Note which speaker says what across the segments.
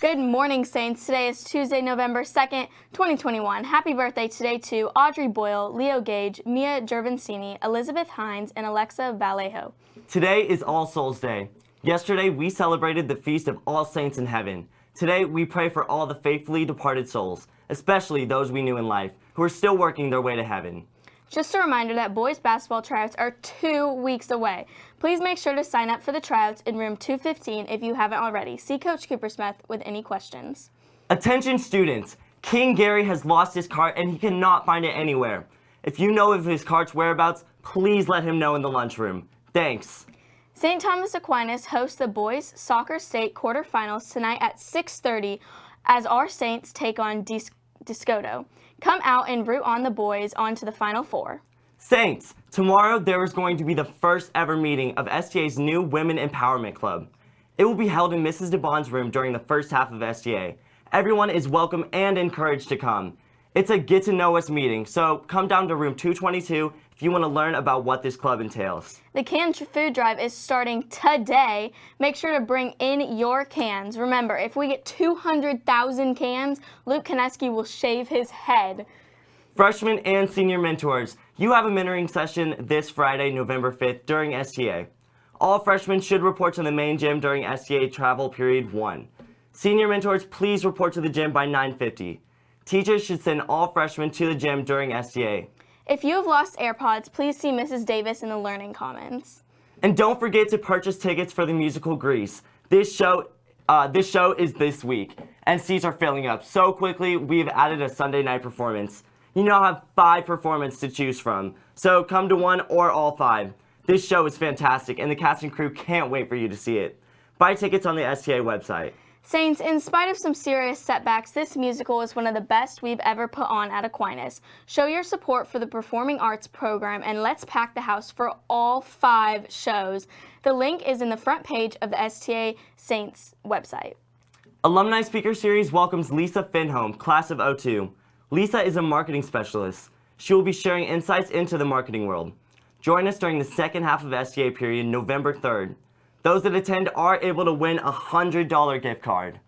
Speaker 1: Good morning, Saints. Today is Tuesday, November 2nd, 2021. Happy birthday today to Audrey Boyle, Leo Gage, Mia Gervancini, Elizabeth Hines, and Alexa Vallejo.
Speaker 2: Today is All Souls Day. Yesterday, we celebrated the Feast of All Saints in Heaven. Today, we pray for all the faithfully departed souls, especially those we knew in life, who are still working their way to heaven.
Speaker 1: Just a reminder that boys basketball tryouts are two weeks away. Please make sure to sign up for the tryouts in room 215 if you haven't already. See Coach Cooper Smith with any questions.
Speaker 2: Attention students, King Gary has lost his cart and he cannot find it anywhere. If you know of his cart's whereabouts, please let him know in the lunchroom. Thanks.
Speaker 1: St. Thomas Aquinas hosts the boys soccer state quarterfinals tonight at 6.30 as our Saints take on Discoto. Come out and root on the boys onto the Final Four.
Speaker 2: Saints, tomorrow there is going to be the first ever meeting of STA's new Women Empowerment Club. It will be held in Mrs. DeBond's room during the first half of STA. Everyone is welcome and encouraged to come. It's a get to know us meeting, so come down to room 222 if you want to learn about what this club entails.
Speaker 1: The canned food drive is starting today. Make sure to bring in your cans. Remember, if we get 200,000 cans, Luke Kineski will shave his head.
Speaker 2: Freshmen and senior mentors, you have a mentoring session this Friday, November 5th during STA. All freshmen should report to the main gym during STA travel period 1. Senior mentors, please report to the gym by 9.50. Teachers should send all freshmen to the gym during STA.
Speaker 1: If you have lost AirPods, please see Mrs. Davis in the Learning Commons.
Speaker 2: And don't forget to purchase tickets for the musical Grease. This show, uh, this show is this week, and seats are filling up so quickly. We've added a Sunday night performance. You now have five performances to choose from, so come to one or all five. This show is fantastic, and the cast and crew can't wait for you to see it. Buy tickets on the STA website.
Speaker 1: Saints, in spite of some serious setbacks, this musical is one of the best we've ever put on at Aquinas. Show your support for the Performing Arts program and let's pack the house for all five shows. The link is in the front page of the STA Saints website.
Speaker 2: Alumni Speaker Series welcomes Lisa Finholm, class of 02. Lisa is a marketing specialist. She will be sharing insights into the marketing world. Join us during the second half of STA period, November 3rd. Those that attend are able to win a $100 gift card.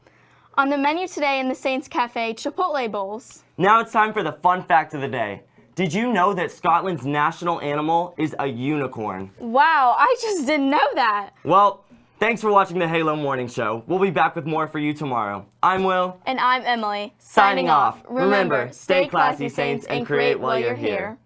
Speaker 1: On the menu today in the Saints Cafe, Chipotle Bowls.
Speaker 2: Now it's time for the fun fact of the day. Did you know that Scotland's national animal is a unicorn?
Speaker 1: Wow, I just didn't know that.
Speaker 2: Well, thanks for watching the Halo Morning Show. We'll be back with more for you tomorrow. I'm Will.
Speaker 1: And I'm Emily.
Speaker 2: Signing, Signing off. Remember, stay classy, Saints, and create while you're here.